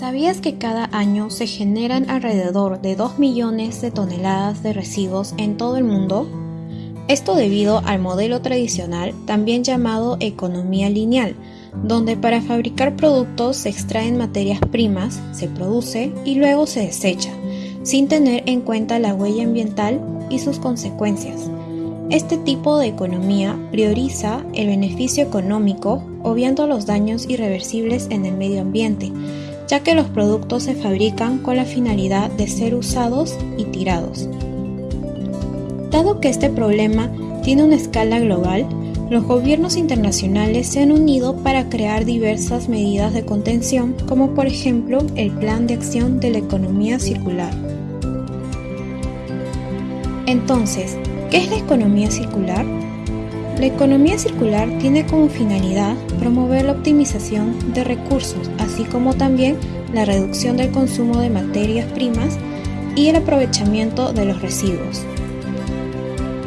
¿Sabías que cada año se generan alrededor de 2 millones de toneladas de residuos en todo el mundo? Esto debido al modelo tradicional, también llamado economía lineal, donde para fabricar productos se extraen materias primas, se produce y luego se desecha, sin tener en cuenta la huella ambiental y sus consecuencias. Este tipo de economía prioriza el beneficio económico, obviando los daños irreversibles en el medio ambiente, ya que los productos se fabrican con la finalidad de ser usados y tirados. Dado que este problema tiene una escala global, los gobiernos internacionales se han unido para crear diversas medidas de contención, como por ejemplo el Plan de Acción de la Economía Circular. Entonces, ¿qué es la economía circular? La economía circular tiene como finalidad promover la optimización de recursos, así como también la reducción del consumo de materias primas y el aprovechamiento de los residuos.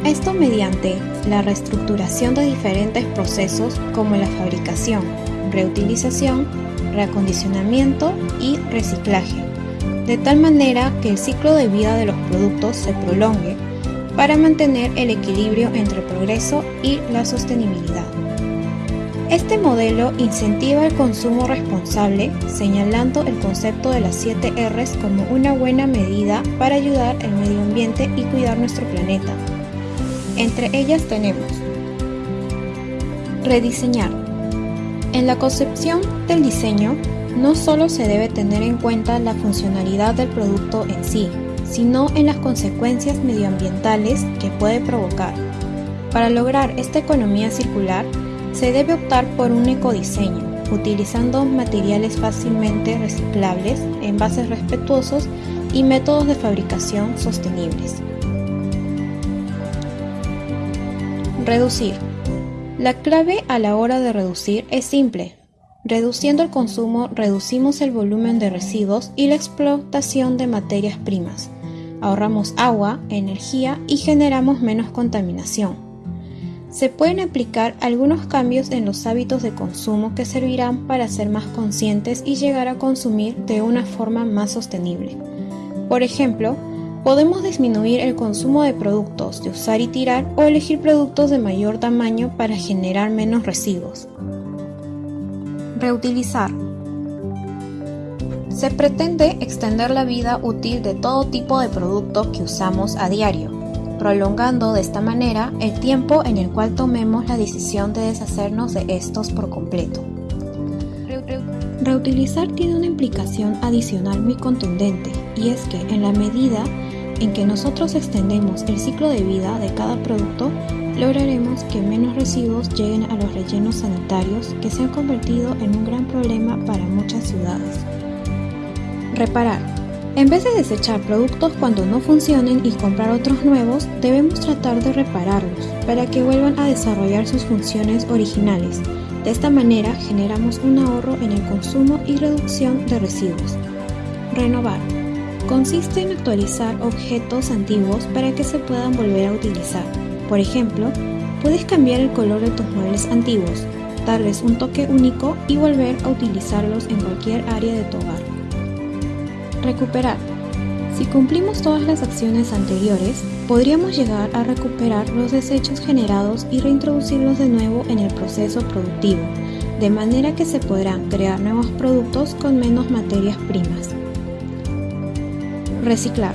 Esto mediante la reestructuración de diferentes procesos como la fabricación, reutilización, reacondicionamiento y reciclaje, de tal manera que el ciclo de vida de los productos se prolongue para mantener el equilibrio entre el progreso y la sostenibilidad. Este modelo incentiva el consumo responsable, señalando el concepto de las 7 Rs como una buena medida para ayudar al medio ambiente y cuidar nuestro planeta. Entre ellas tenemos rediseñar. En la concepción del diseño, no solo se debe tener en cuenta la funcionalidad del producto en sí, sino en las consecuencias medioambientales que puede provocar. Para lograr esta economía circular, se debe optar por un ecodiseño, utilizando materiales fácilmente reciclables, envases respetuosos y métodos de fabricación sostenibles. Reducir. La clave a la hora de reducir es simple. Reduciendo el consumo reducimos el volumen de residuos y la explotación de materias primas ahorramos agua, energía y generamos menos contaminación. Se pueden aplicar algunos cambios en los hábitos de consumo que servirán para ser más conscientes y llegar a consumir de una forma más sostenible. Por ejemplo, podemos disminuir el consumo de productos de usar y tirar o elegir productos de mayor tamaño para generar menos residuos. Reutilizar se pretende extender la vida útil de todo tipo de productos que usamos a diario, prolongando de esta manera el tiempo en el cual tomemos la decisión de deshacernos de estos por completo. Reutilizar tiene una implicación adicional muy contundente y es que en la medida en que nosotros extendemos el ciclo de vida de cada producto, lograremos que menos residuos lleguen a los rellenos sanitarios que se han convertido en un gran problema para muchas ciudades. Reparar. En vez de desechar productos cuando no funcionen y comprar otros nuevos, debemos tratar de repararlos para que vuelvan a desarrollar sus funciones originales. De esta manera generamos un ahorro en el consumo y reducción de residuos. Renovar. Consiste en actualizar objetos antiguos para que se puedan volver a utilizar. Por ejemplo, puedes cambiar el color de tus muebles antiguos, darles un toque único y volver a utilizarlos en cualquier área de tu hogar. Recuperar. Si cumplimos todas las acciones anteriores, podríamos llegar a recuperar los desechos generados y reintroducirlos de nuevo en el proceso productivo, de manera que se podrán crear nuevos productos con menos materias primas. Reciclar.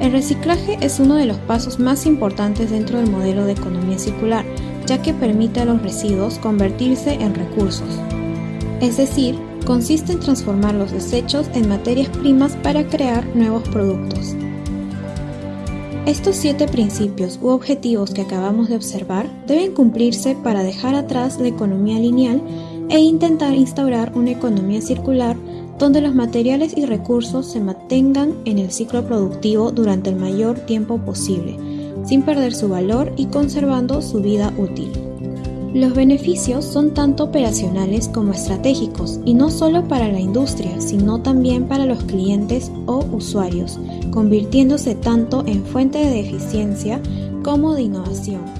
El reciclaje es uno de los pasos más importantes dentro del modelo de economía circular, ya que permite a los residuos convertirse en recursos. Es decir, consiste en transformar los desechos en materias primas para crear nuevos productos. Estos siete principios u objetivos que acabamos de observar deben cumplirse para dejar atrás la economía lineal e intentar instaurar una economía circular donde los materiales y recursos se mantengan en el ciclo productivo durante el mayor tiempo posible, sin perder su valor y conservando su vida útil. Los beneficios son tanto operacionales como estratégicos y no solo para la industria, sino también para los clientes o usuarios, convirtiéndose tanto en fuente de eficiencia como de innovación.